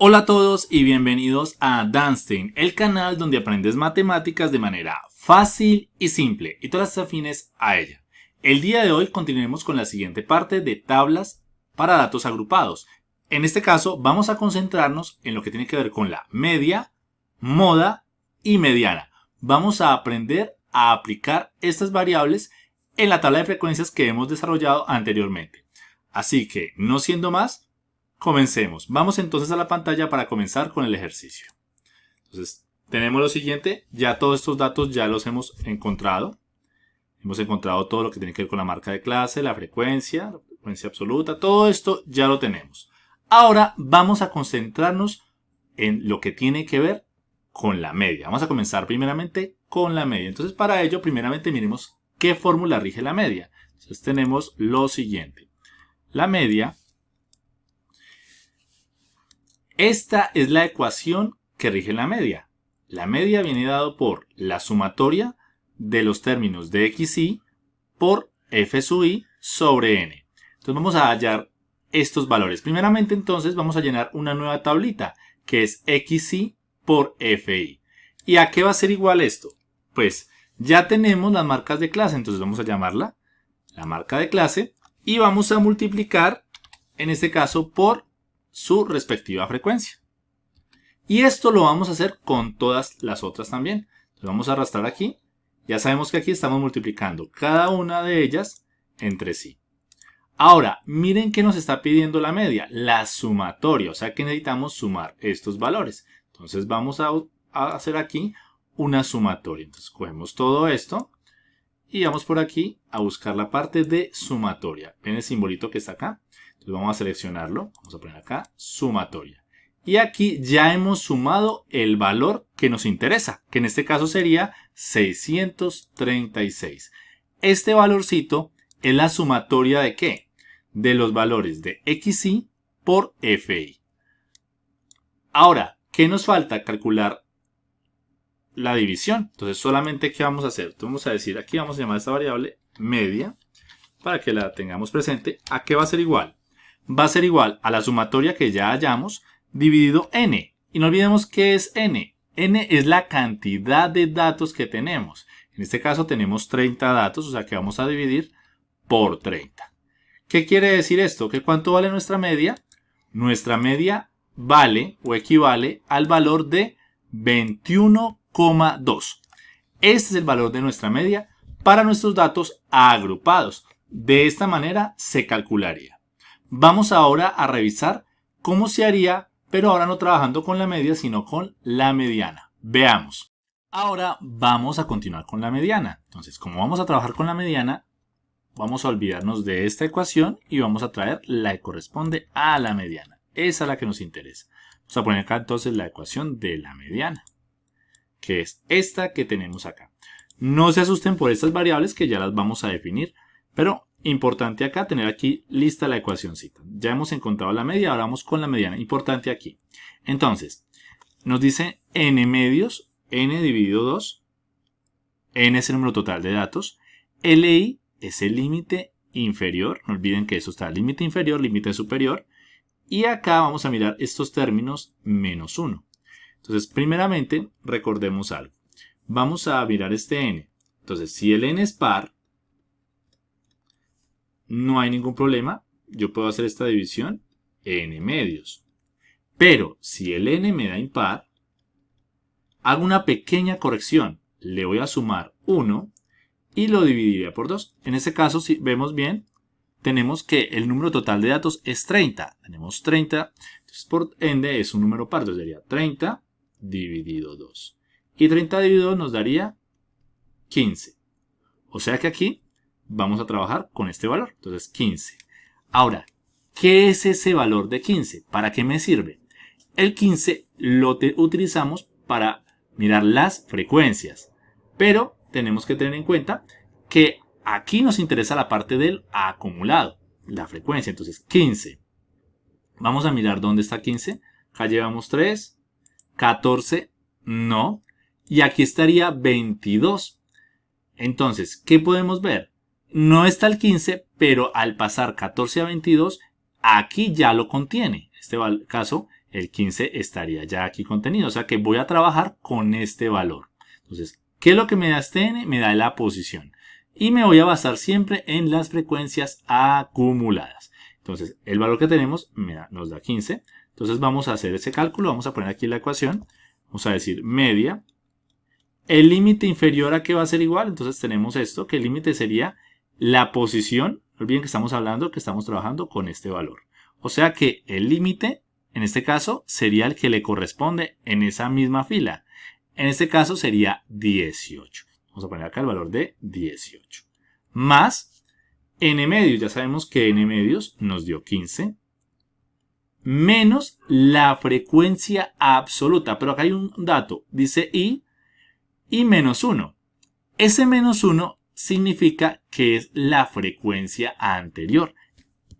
Hola a todos y bienvenidos a Danstein, el canal donde aprendes matemáticas de manera fácil y simple y todas las afines a ella. El día de hoy continuaremos con la siguiente parte de tablas para datos agrupados. En este caso vamos a concentrarnos en lo que tiene que ver con la media, moda y mediana. Vamos a aprender a aplicar estas variables en la tabla de frecuencias que hemos desarrollado anteriormente. Así que, no siendo más, Comencemos. Vamos entonces a la pantalla para comenzar con el ejercicio. Entonces, tenemos lo siguiente. Ya todos estos datos ya los hemos encontrado. Hemos encontrado todo lo que tiene que ver con la marca de clase, la frecuencia, la frecuencia absoluta. Todo esto ya lo tenemos. Ahora vamos a concentrarnos en lo que tiene que ver con la media. Vamos a comenzar primeramente con la media. Entonces, para ello, primeramente miremos qué fórmula rige la media. Entonces, tenemos lo siguiente. La media esta es la ecuación que rige la media. La media viene dado por la sumatoria de los términos de xy por f sub i sobre n. Entonces vamos a hallar estos valores. Primeramente entonces vamos a llenar una nueva tablita que es xy por fi. ¿Y a qué va a ser igual esto? Pues ya tenemos las marcas de clase, entonces vamos a llamarla la marca de clase y vamos a multiplicar en este caso por su respectiva frecuencia. Y esto lo vamos a hacer con todas las otras también. Vamos a arrastrar aquí. Ya sabemos que aquí estamos multiplicando cada una de ellas entre sí. Ahora, miren que nos está pidiendo la media, la sumatoria, o sea que necesitamos sumar estos valores. Entonces vamos a, hacer aquí una sumatoria. Entonces cogemos todo esto y vamos por aquí a buscar la parte de sumatoria. ¿Ven el simbolito que está acá? Vamos a seleccionarlo, vamos a poner acá sumatoria. Y aquí ya hemos sumado el valor que nos interesa, que en este caso sería 636. Este valorcito es la sumatoria de qué? De los valores de xy por fi. Ahora, ¿qué nos falta? Calcular la división. Entonces, solamente ¿qué vamos a hacer? vamos a decir, aquí vamos a llamar esta variable media, para que la tengamos presente. ¿A qué va a ser igual? Va a ser igual a la sumatoria que ya hallamos dividido n. Y no olvidemos qué es n. n es la cantidad de datos que tenemos. En este caso tenemos 30 datos, o sea que vamos a dividir por 30. ¿Qué quiere decir esto? ¿Que cuánto vale nuestra media? Nuestra media vale o equivale al valor de 21,2. Este es el valor de nuestra media para nuestros datos agrupados. De esta manera se calcularía. Vamos ahora a revisar cómo se haría, pero ahora no trabajando con la media, sino con la mediana. Veamos. Ahora vamos a continuar con la mediana. Entonces, como vamos a trabajar con la mediana, vamos a olvidarnos de esta ecuación y vamos a traer la que corresponde a la mediana. Esa es la que nos interesa. Vamos a poner acá entonces la ecuación de la mediana, que es esta que tenemos acá. No se asusten por estas variables que ya las vamos a definir, pero Importante acá tener aquí lista la ecuacióncita. Ya hemos encontrado la media, ahora vamos con la mediana. Importante aquí. Entonces, nos dice n medios, n dividido 2. n es el número total de datos. LI es el límite inferior. No olviden que eso está límite inferior, límite superior. Y acá vamos a mirar estos términos menos 1. Entonces, primeramente, recordemos algo. Vamos a mirar este n. Entonces, si el n es par, no hay ningún problema. Yo puedo hacer esta división n medios. Pero si el n me da impar, hago una pequeña corrección. Le voy a sumar 1 y lo dividiría por 2. En este caso, si vemos bien, tenemos que el número total de datos es 30. Tenemos 30, entonces por ende es un número par, entonces sería 30 dividido 2. Y 30 dividido 2 nos daría 15. O sea que aquí vamos a trabajar con este valor. Entonces 15. Ahora, ¿qué es ese valor de 15? ¿Para qué me sirve? El 15 lo utilizamos para mirar las frecuencias. Pero tenemos que tener en cuenta que aquí nos interesa la parte del acumulado, la frecuencia. Entonces 15. Vamos a mirar dónde está 15. Acá llevamos 3, 14, no. Y aquí estaría 22. Entonces, ¿qué podemos ver? No está el 15, pero al pasar 14 a 22, aquí ya lo contiene. En este caso, el 15 estaría ya aquí contenido. O sea que voy a trabajar con este valor. Entonces, ¿qué es lo que me da este n? Me da la posición. Y me voy a basar siempre en las frecuencias acumuladas. Entonces, el valor que tenemos nos da 15. Entonces vamos a hacer ese cálculo. Vamos a poner aquí la ecuación. Vamos a decir media. El límite inferior a qué va a ser igual. Entonces tenemos esto, que el límite sería la posición. Olviden que estamos hablando que estamos trabajando con este valor. O sea que el límite, en este caso, sería el que le corresponde en esa misma fila. En este caso sería 18. Vamos a poner acá el valor de 18. Más n medios. Ya sabemos que n medios nos dio 15 menos la frecuencia absoluta. Pero acá hay un dato, dice i y menos 1. Ese menos 1 significa que es la frecuencia anterior.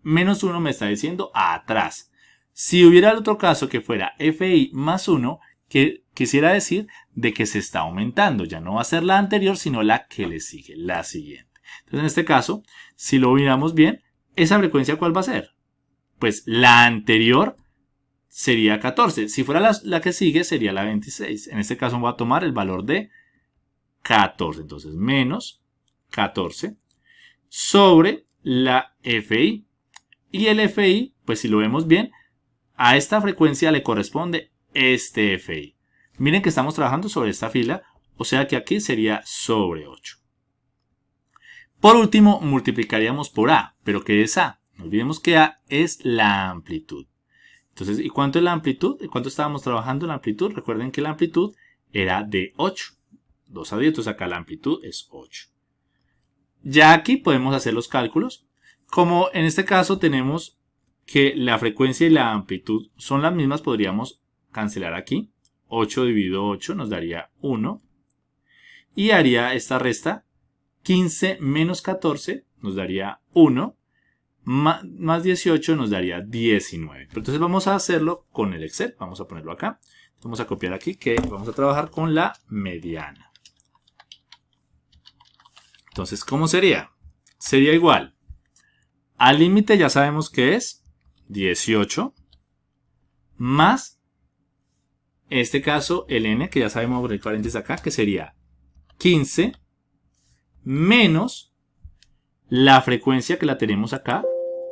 Menos 1 me está diciendo atrás. Si hubiera el otro caso que fuera fi más 1, que quisiera decir de que se está aumentando. Ya no va a ser la anterior, sino la que le sigue, la siguiente. Entonces, en este caso, si lo miramos bien, ¿esa frecuencia cuál va a ser? pues la anterior sería 14. Si fuera la, que sigue, sería la 26. En este caso voy a tomar el valor de 14. Entonces, menos 14 sobre la FI. Y el FI, pues si lo vemos bien, a esta frecuencia le corresponde este FI. Miren que estamos trabajando sobre esta fila, o sea que aquí sería sobre 8. Por último, multiplicaríamos por A. ¿Pero qué es A? No olvidemos que A es la amplitud. Entonces, ¿y cuánto es la amplitud? ¿Y cuánto estábamos trabajando la amplitud? Recuerden que la amplitud era de 8. 2 a 10, entonces acá la amplitud es 8. Ya aquí podemos hacer los cálculos. Como en este caso tenemos que la frecuencia y la amplitud son las mismas, podríamos cancelar aquí. 8 dividido 8 nos daría 1. Y haría esta resta. 15 menos 14 nos daría 1 más 18 nos daría 19. entonces vamos a hacerlo con el Excel. Vamos a ponerlo acá. Vamos a copiar aquí que vamos a trabajar con la mediana. Entonces, ¿cómo sería? Sería igual. Al límite ya sabemos que es 18 más, en este caso, el n, que ya sabemos por el paréntesis acá, que sería 15 menos la frecuencia que la tenemos acá,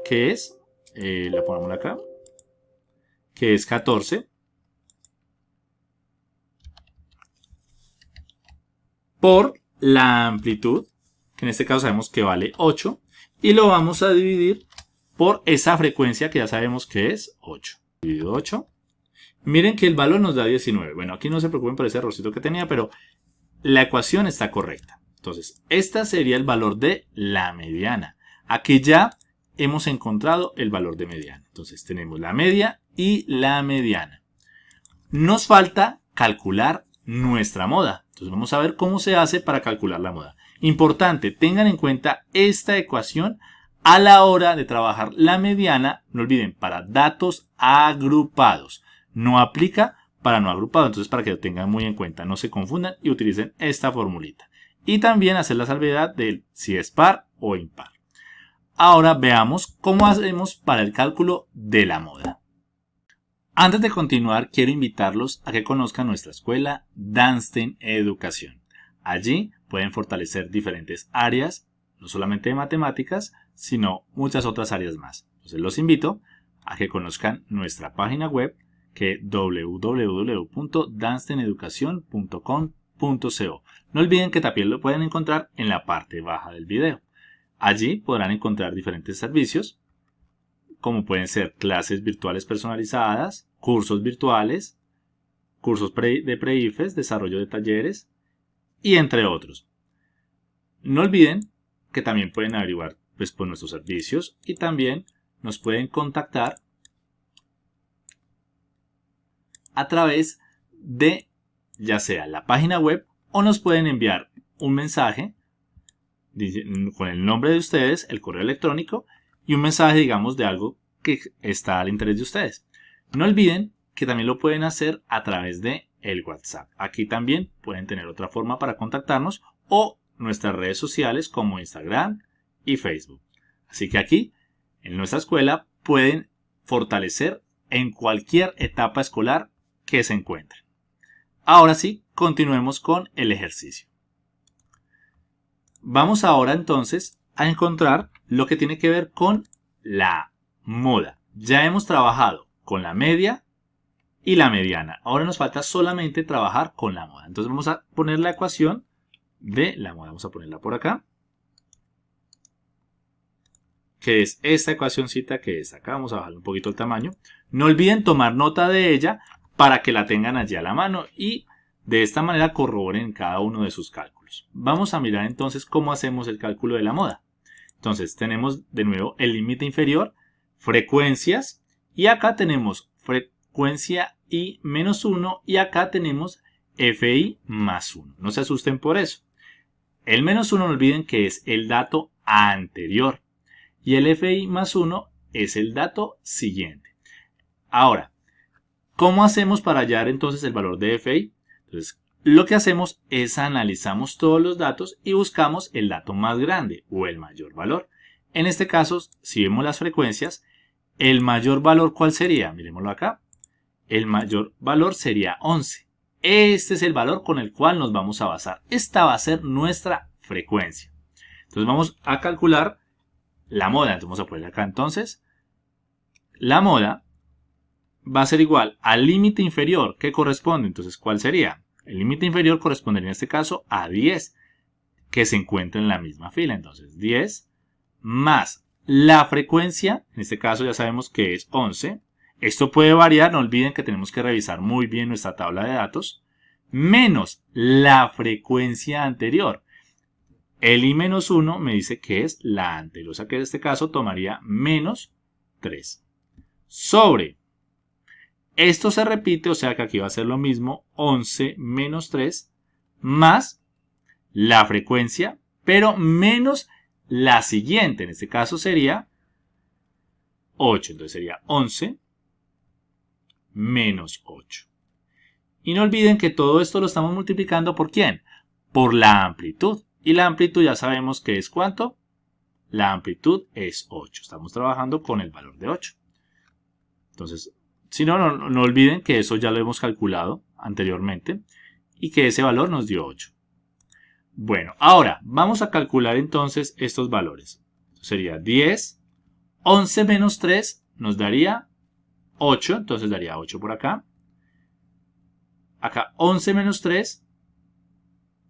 que es, eh, la ponemos acá, que es 14, por la amplitud, que en este caso sabemos que vale 8, y lo vamos a dividir por esa frecuencia que ya sabemos que es 8. Dividido 8. Miren que el valor nos da 19. Bueno, aquí no se preocupen por ese errorcito que tenía, pero la ecuación está correcta. Entonces, este sería el valor de la mediana. Aquí ya hemos encontrado el valor de mediana. Entonces tenemos la media y la mediana. Nos falta calcular nuestra moda. Entonces vamos a ver cómo se hace para calcular la moda. Importante, tengan en cuenta esta ecuación a la hora de trabajar la mediana. No olviden, para datos agrupados. No aplica para no agrupado. Entonces para que lo tengan muy en cuenta, no se confundan y utilicen esta formulita. Y también hacer la salvedad de si es par o impar. Ahora veamos cómo hacemos para el cálculo de la moda. Antes de continuar, quiero invitarlos a que conozcan nuestra escuela Dansten Educación. Allí pueden fortalecer diferentes áreas, no solamente de matemáticas, sino muchas otras áreas más. Entonces los invito a que conozcan nuestra página web que www.dansteneducacion.com.co. No olviden que también lo pueden encontrar en la parte baja del video. Allí podrán encontrar diferentes servicios, como pueden ser clases virtuales personalizadas, cursos virtuales, cursos de pre-IFES, desarrollo de talleres y entre otros. No olviden que también pueden averiguar pues, por nuestros servicios y también nos pueden contactar a través de ya sea la página web o nos pueden enviar un mensaje con el nombre de ustedes, el correo electrónico y un mensaje, digamos, de algo que está al interés de ustedes. No olviden que también lo pueden hacer a través de el WhatsApp. Aquí también pueden tener otra forma para contactarnos o nuestras redes sociales como Instagram y Facebook. Así que aquí, en nuestra escuela, pueden fortalecer en cualquier etapa escolar que se encuentre. Ahora sí, continuemos con el ejercicio. Vamos ahora entonces a encontrar lo que tiene que ver con la moda. Ya hemos trabajado con la media y la mediana. Ahora nos falta solamente trabajar con la moda. Entonces vamos a poner la ecuación de la moda. Vamos a ponerla por acá. Que es esta ecuacióncita que es acá. Vamos a bajar un poquito el tamaño. No olviden tomar nota de ella para que la tengan allí a la mano y de esta manera corroboren cada uno de sus cálculos. Vamos a mirar entonces cómo hacemos el cálculo de la moda. Entonces tenemos de nuevo el límite inferior, frecuencias y acá tenemos frecuencia i menos 1 y acá tenemos fi más 1. No se asusten por eso. El menos 1 no olviden que es el dato anterior y el fi más 1 es el dato siguiente. Ahora, ¿cómo hacemos para hallar entonces el valor de fi? Entonces, lo que hacemos es analizamos todos los datos y buscamos el dato más grande o el mayor valor. En este caso, si vemos las frecuencias, el mayor valor ¿cuál sería? Miremoslo acá. El mayor valor sería 11. Este es el valor con el cual nos vamos a basar. Esta va a ser nuestra frecuencia. Entonces vamos a calcular la moda. Entonces vamos a poner acá entonces. La moda va a ser igual al límite inferior que corresponde. Entonces, ¿cuál sería? El límite inferior correspondería en este caso a 10 que se encuentra en la misma fila. Entonces 10 más la frecuencia, en este caso ya sabemos que es 11. Esto puede variar, no olviden que tenemos que revisar muy bien nuestra tabla de datos. Menos la frecuencia anterior. El i menos 1 me dice que es la anterior, o sea que en este caso tomaría menos 3. Sobre esto se repite, o sea que aquí va a ser lo mismo, 11 menos 3, más la frecuencia, pero menos la siguiente. En este caso sería 8. Entonces sería 11 menos 8. Y no olviden que todo esto lo estamos multiplicando por quién? Por la amplitud. Y la amplitud ya sabemos que es cuánto. La amplitud es 8. Estamos trabajando con el valor de 8. Entonces si no, no, olviden que eso ya lo hemos calculado anteriormente y que ese valor nos dio 8. Bueno, ahora vamos a calcular entonces estos valores. Sería 10, 11 menos 3 nos daría 8, entonces daría 8 por acá. Acá 11 menos 3,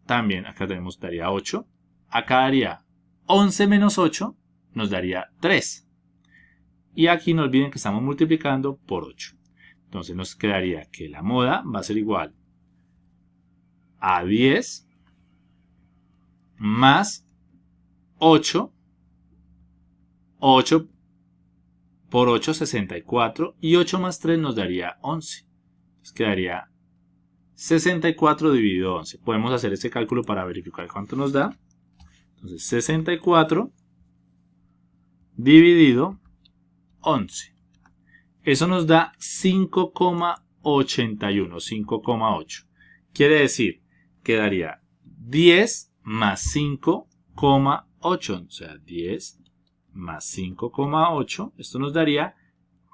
también acá tenemos, daría 8. Acá daría 11 menos 8, nos daría 3. Y aquí no olviden que estamos multiplicando por 8. Entonces nos quedaría que la moda va a ser igual a 10 más 8. 8 por 8, 64. Y 8 más 3 nos daría 11. Entonces quedaría 64 dividido 11. Podemos hacer ese cálculo para verificar cuánto nos da. Entonces 64 dividido 11. Eso nos da 5,81, 5,8. Quiere decir que daría 10 más 5,8. O sea, 10 más 5,8. Esto nos daría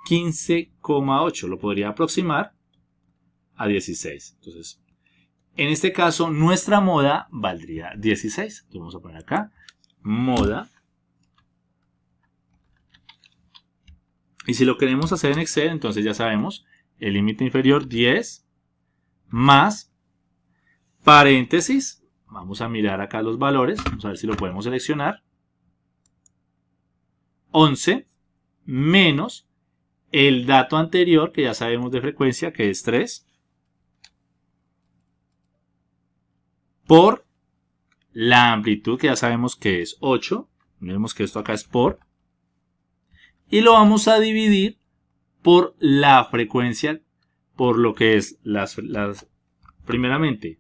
15,8. Lo podría aproximar a 16. Entonces, en este caso, nuestra moda valdría 16. Entonces, vamos a poner acá moda Y si lo queremos hacer en Excel, entonces ya sabemos, el límite inferior 10 más paréntesis. Vamos a mirar acá los valores, vamos a ver si lo podemos seleccionar. 11 menos el dato anterior, que ya sabemos de frecuencia, que es 3, por la amplitud, que ya sabemos que es 8. Vemos que esto acá es por y lo vamos a dividir por la frecuencia, por lo que es las, primeramente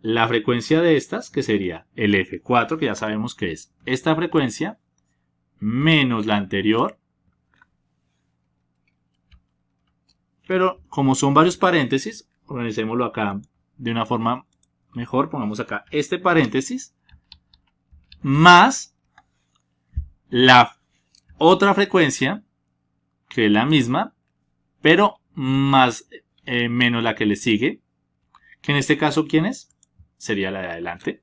la frecuencia de estas, que sería el F4, que ya sabemos que es esta frecuencia, menos la anterior. Pero como son varios paréntesis, organicémoslo acá de una forma mejor. Pongamos acá este paréntesis, más la otra frecuencia, que es la misma, pero más eh, menos la que le sigue, que en este caso, ¿quién es? Sería la de adelante.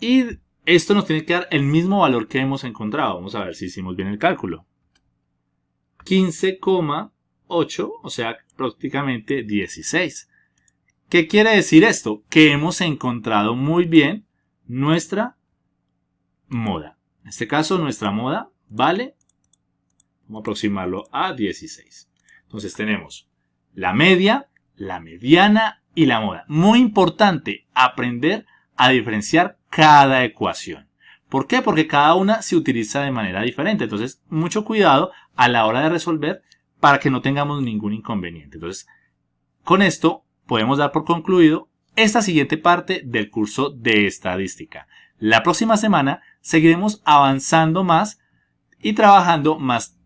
Y esto nos tiene que dar el mismo valor que hemos encontrado. Vamos a ver si hicimos bien el cálculo. 15,8, o sea, prácticamente 16. ¿Qué quiere decir esto? Que hemos encontrado muy bien nuestra moda. En este caso, nuestra moda vale, vamos a aproximarlo a 16. Entonces tenemos la media, la mediana y la moda. Muy importante aprender a diferenciar cada ecuación. ¿Por qué? Porque cada una se utiliza de manera diferente. Entonces, mucho cuidado a la hora de resolver para que no tengamos ningún inconveniente. Entonces, con esto podemos dar por concluido esta siguiente parte del curso de estadística. La próxima semana seguiremos avanzando más y trabajando más,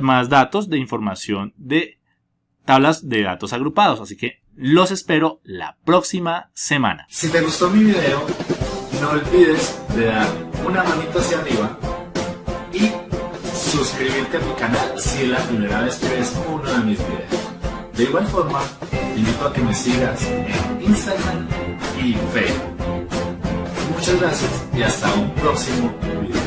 más datos de información de tablas de datos agrupados. Así que los espero la próxima semana. Si te gustó mi video, no olvides de dar una manita hacia arriba y suscribirte a mi canal si es la primera vez que ves uno de mis videos. De igual forma, te invito a que me sigas en Instagram y Facebook. Muchas gracias y hasta un próximo video.